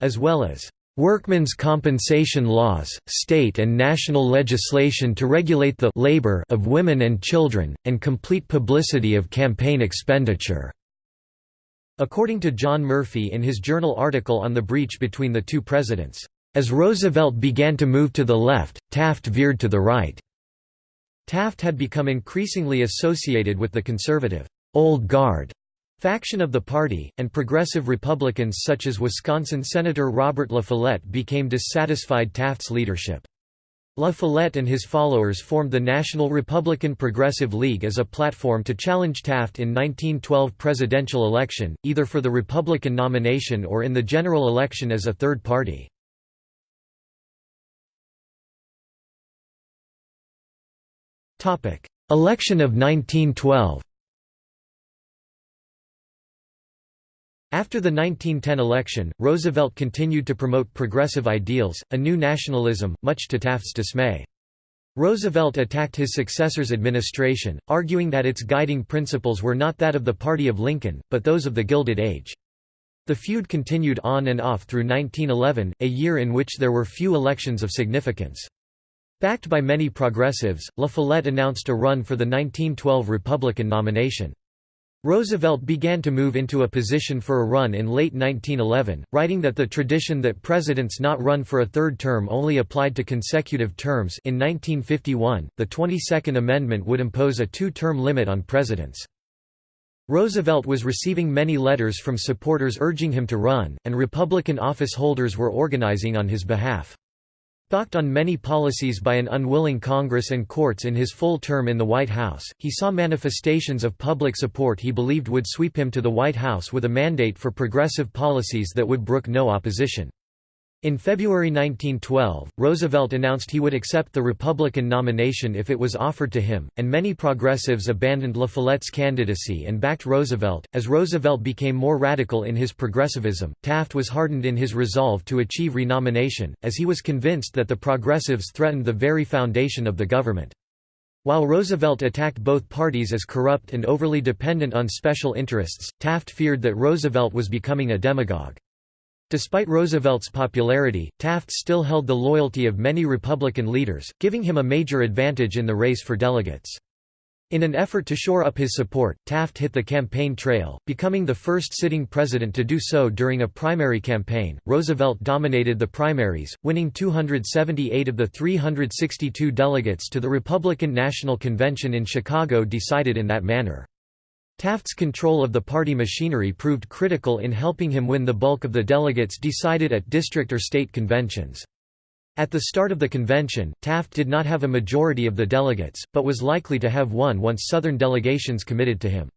as well as Workmen's compensation laws, state and national legislation to regulate the labor of women and children, and complete publicity of campaign expenditure." According to John Murphy in his journal article on the breach between the two presidents, "...as Roosevelt began to move to the left, Taft veered to the right." Taft had become increasingly associated with the conservative, "'Old Guard' faction of the party, and progressive Republicans such as Wisconsin Senator Robert La Follette became dissatisfied Taft's leadership. La Follette and his followers formed the National Republican Progressive League as a platform to challenge Taft in 1912 presidential election, either for the Republican nomination or in the general election as a third party. Election of 1912 After the 1910 election, Roosevelt continued to promote progressive ideals, a new nationalism, much to Taft's dismay. Roosevelt attacked his successor's administration, arguing that its guiding principles were not that of the party of Lincoln, but those of the Gilded Age. The feud continued on and off through 1911, a year in which there were few elections of significance. Backed by many progressives, La Follette announced a run for the 1912 Republican nomination. Roosevelt began to move into a position for a run in late 1911, writing that the tradition that presidents not run for a third term only applied to consecutive terms in 1951, the 22nd Amendment would impose a two-term limit on presidents. Roosevelt was receiving many letters from supporters urging him to run, and Republican office holders were organizing on his behalf. Balked on many policies by an unwilling Congress and courts in his full term in the White House, he saw manifestations of public support he believed would sweep him to the White House with a mandate for progressive policies that would brook no opposition. In February 1912, Roosevelt announced he would accept the Republican nomination if it was offered to him, and many progressives abandoned La Follette's candidacy and backed Roosevelt. As Roosevelt became more radical in his progressivism, Taft was hardened in his resolve to achieve renomination, as he was convinced that the progressives threatened the very foundation of the government. While Roosevelt attacked both parties as corrupt and overly dependent on special interests, Taft feared that Roosevelt was becoming a demagogue. Despite Roosevelt's popularity, Taft still held the loyalty of many Republican leaders, giving him a major advantage in the race for delegates. In an effort to shore up his support, Taft hit the campaign trail, becoming the first sitting president to do so during a primary campaign. Roosevelt dominated the primaries, winning 278 of the 362 delegates to the Republican National Convention in Chicago decided in that manner. Taft's control of the party machinery proved critical in helping him win the bulk of the delegates decided at district or state conventions. At the start of the convention, Taft did not have a majority of the delegates, but was likely to have one once Southern delegations committed to him.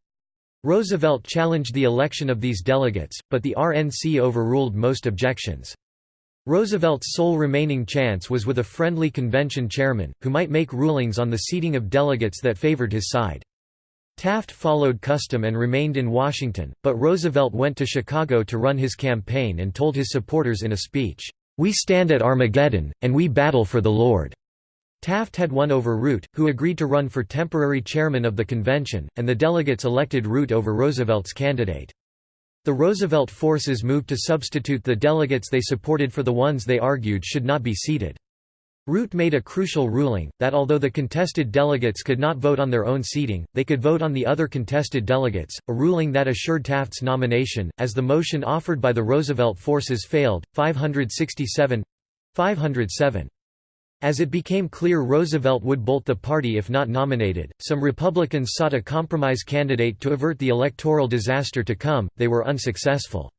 Roosevelt challenged the election of these delegates, but the RNC overruled most objections. Roosevelt's sole remaining chance was with a friendly convention chairman, who might make rulings on the seating of delegates that favored his side. Taft followed custom and remained in Washington, but Roosevelt went to Chicago to run his campaign and told his supporters in a speech, "'We stand at Armageddon, and we battle for the Lord.'" Taft had won over Root, who agreed to run for temporary chairman of the convention, and the delegates elected Root over Roosevelt's candidate. The Roosevelt forces moved to substitute the delegates they supported for the ones they argued should not be seated. Root made a crucial ruling, that although the contested delegates could not vote on their own seating, they could vote on the other contested delegates, a ruling that assured Taft's nomination, as the motion offered by the Roosevelt forces failed, 567—507. As it became clear Roosevelt would bolt the party if not nominated, some Republicans sought a compromise candidate to avert the electoral disaster to come, they were unsuccessful.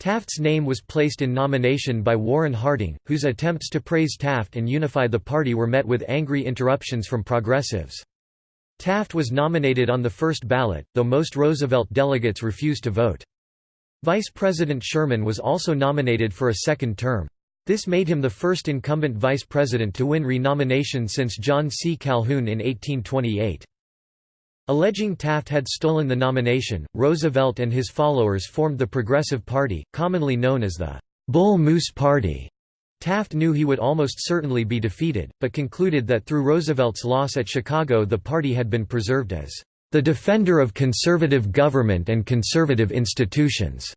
Taft's name was placed in nomination by Warren Harding, whose attempts to praise Taft and unify the party were met with angry interruptions from progressives. Taft was nominated on the first ballot, though most Roosevelt delegates refused to vote. Vice President Sherman was also nominated for a second term. This made him the first incumbent vice president to win renomination since John C. Calhoun in 1828. Alleging Taft had stolen the nomination, Roosevelt and his followers formed the Progressive Party, commonly known as the Bull Moose Party. Taft knew he would almost certainly be defeated, but concluded that through Roosevelt's loss at Chicago the party had been preserved as the defender of conservative government and conservative institutions.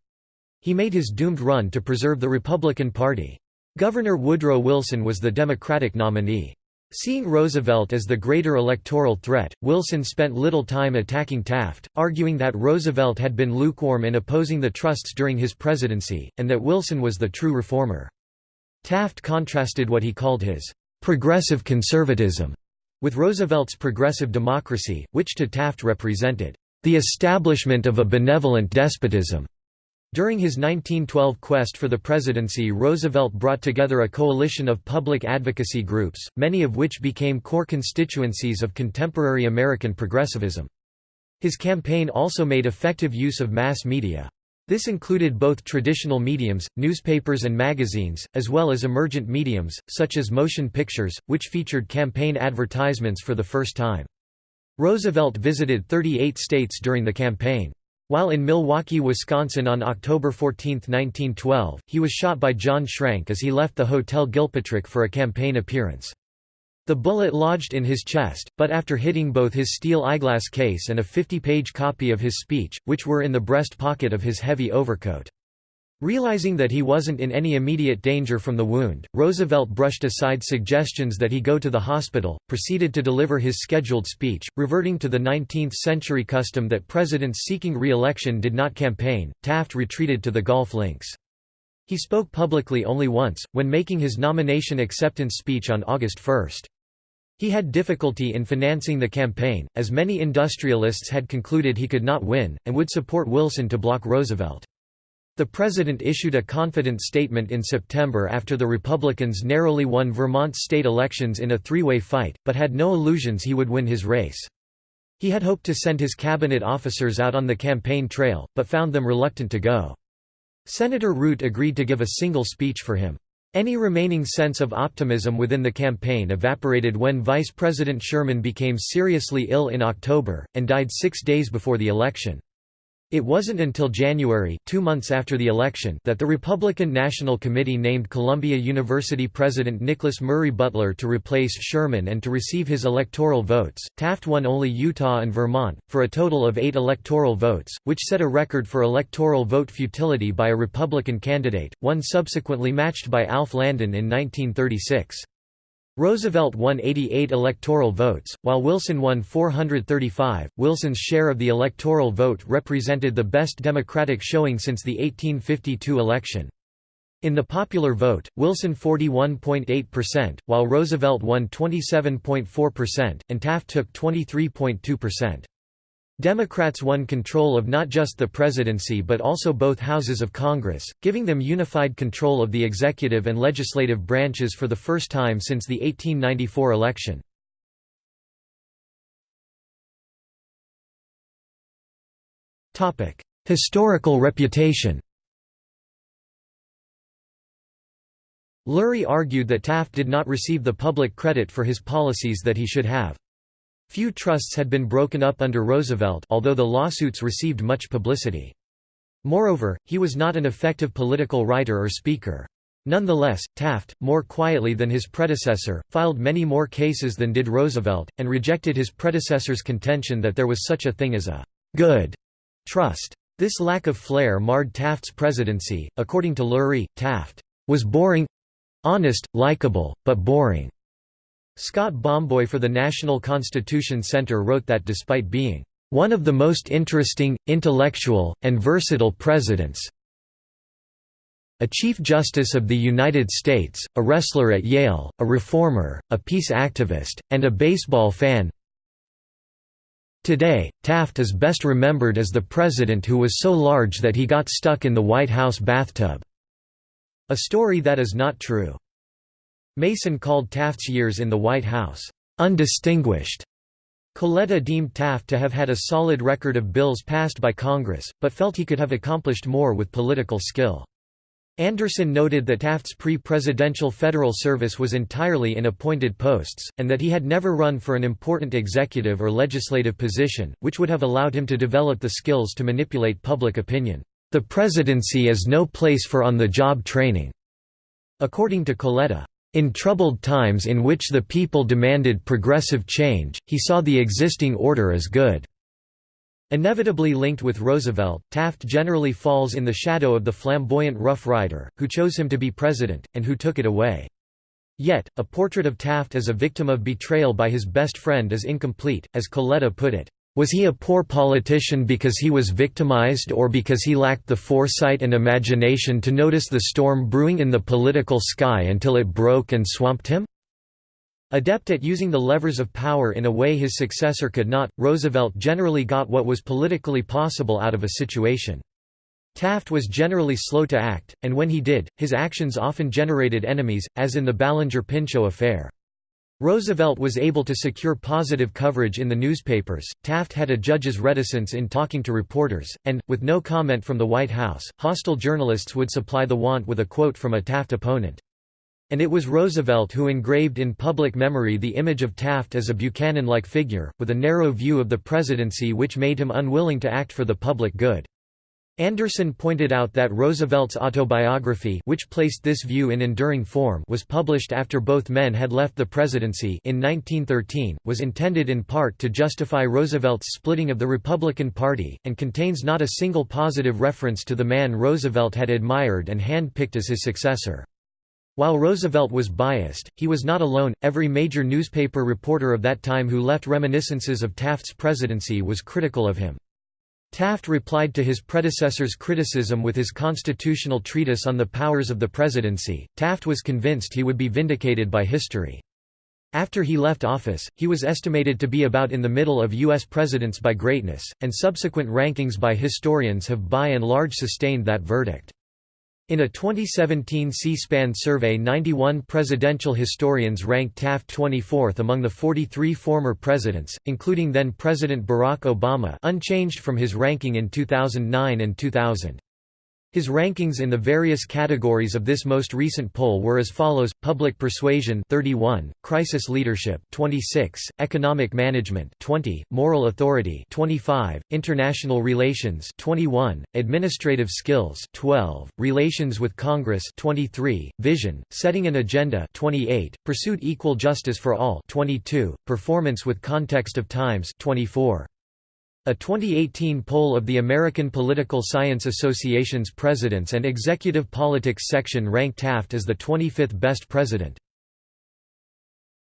He made his doomed run to preserve the Republican Party. Governor Woodrow Wilson was the Democratic nominee. Seeing Roosevelt as the greater electoral threat, Wilson spent little time attacking Taft, arguing that Roosevelt had been lukewarm in opposing the trusts during his presidency, and that Wilson was the true reformer. Taft contrasted what he called his «progressive conservatism» with Roosevelt's progressive democracy, which to Taft represented «the establishment of a benevolent despotism». During his 1912 quest for the presidency Roosevelt brought together a coalition of public advocacy groups, many of which became core constituencies of contemporary American progressivism. His campaign also made effective use of mass media. This included both traditional mediums, newspapers and magazines, as well as emergent mediums, such as motion pictures, which featured campaign advertisements for the first time. Roosevelt visited 38 states during the campaign. While in Milwaukee, Wisconsin on October 14, 1912, he was shot by John Schrank as he left the Hotel Gilpatrick for a campaign appearance. The bullet lodged in his chest, but after hitting both his steel eyeglass case and a 50-page copy of his speech, which were in the breast pocket of his heavy overcoat. Realizing that he wasn't in any immediate danger from the wound, Roosevelt brushed aside suggestions that he go to the hospital, proceeded to deliver his scheduled speech, reverting to the 19th-century custom that presidents seeking re-election did not campaign. Taft retreated to the golf links. He spoke publicly only once, when making his nomination acceptance speech on August 1. He had difficulty in financing the campaign, as many industrialists had concluded he could not win, and would support Wilson to block Roosevelt. The president issued a confident statement in September after the Republicans narrowly won Vermont's state elections in a three-way fight, but had no illusions he would win his race. He had hoped to send his cabinet officers out on the campaign trail, but found them reluctant to go. Senator Root agreed to give a single speech for him. Any remaining sense of optimism within the campaign evaporated when Vice President Sherman became seriously ill in October, and died six days before the election. It wasn't until January two months after the election that the Republican National Committee named Columbia University President Nicholas Murray Butler to replace Sherman and to receive his electoral votes. Taft won only Utah and Vermont, for a total of eight electoral votes, which set a record for electoral vote futility by a Republican candidate, one subsequently matched by Alf Landon in 1936. Roosevelt won 88 electoral votes, while Wilson won 435. Wilson's share of the electoral vote represented the best Democratic showing since the 1852 election. In the popular vote, Wilson 41.8%, while Roosevelt won 27.4%, and Taft took 23.2%. Democrats won control of not just the presidency but also both houses of Congress, giving them unified control of the executive and legislative branches for the first time since the 1894 election. Historical reputation Lurie argued that Taft did not receive the public credit for his policies that he should have. Few trusts had been broken up under Roosevelt although the lawsuits received much publicity. Moreover, he was not an effective political writer or speaker. Nonetheless, Taft, more quietly than his predecessor, filed many more cases than did Roosevelt, and rejected his predecessor's contention that there was such a thing as a «good» trust. This lack of flair marred Taft's presidency. According to Lurie, Taft was boring—honest, likable, but boring. Scott Bomboy for the National Constitution Center wrote that despite being one of the most interesting, intellectual, and versatile presidents a Chief Justice of the United States, a wrestler at Yale, a reformer, a peace activist, and a baseball fan Today, Taft is best remembered as the president who was so large that he got stuck in the White House bathtub. A story that is not true. Mason called Taft's years in the White House, "...undistinguished." Coletta deemed Taft to have had a solid record of bills passed by Congress, but felt he could have accomplished more with political skill. Anderson noted that Taft's pre-presidential federal service was entirely in appointed posts, and that he had never run for an important executive or legislative position, which would have allowed him to develop the skills to manipulate public opinion. The presidency is no place for on-the-job training, according to Coletta. In troubled times in which the people demanded progressive change, he saw the existing order as good. Inevitably linked with Roosevelt, Taft generally falls in the shadow of the flamboyant Rough Rider, who chose him to be president, and who took it away. Yet, a portrait of Taft as a victim of betrayal by his best friend is incomplete, as Coletta put it. Was he a poor politician because he was victimized or because he lacked the foresight and imagination to notice the storm brewing in the political sky until it broke and swamped him? Adept at using the levers of power in a way his successor could not, Roosevelt generally got what was politically possible out of a situation. Taft was generally slow to act, and when he did, his actions often generated enemies, as in the Ballinger-Pinchot affair. Roosevelt was able to secure positive coverage in the newspapers, Taft had a judge's reticence in talking to reporters, and, with no comment from the White House, hostile journalists would supply the want with a quote from a Taft opponent. And it was Roosevelt who engraved in public memory the image of Taft as a Buchanan-like figure, with a narrow view of the presidency which made him unwilling to act for the public good. Anderson pointed out that Roosevelt's autobiography which placed this view in enduring form was published after both men had left the presidency in 1913, was intended in part to justify Roosevelt's splitting of the Republican Party, and contains not a single positive reference to the man Roosevelt had admired and hand-picked as his successor. While Roosevelt was biased, he was not alone, every major newspaper reporter of that time who left reminiscences of Taft's presidency was critical of him. Taft replied to his predecessor's criticism with his constitutional treatise on the powers of the presidency. Taft was convinced he would be vindicated by history. After he left office, he was estimated to be about in the middle of U.S. presidents by greatness, and subsequent rankings by historians have by and large sustained that verdict. In a 2017 C-SPAN survey 91 presidential historians ranked Taft 24th among the 43 former presidents, including then-President Barack Obama unchanged from his ranking in 2009 and 2000. His rankings in the various categories of this most recent poll were as follows: Public Persuasion 31, Crisis Leadership 26, Economic Management 20, Moral Authority 25, International Relations 21, Administrative Skills 12, Relations with Congress 23, Vision, Setting an Agenda 28, Pursuit Equal Justice for All 22, Performance with Context of Times 24. A 2018 poll of the American Political Science Association's Presidents and Executive Politics section ranked Taft as the 25th best president.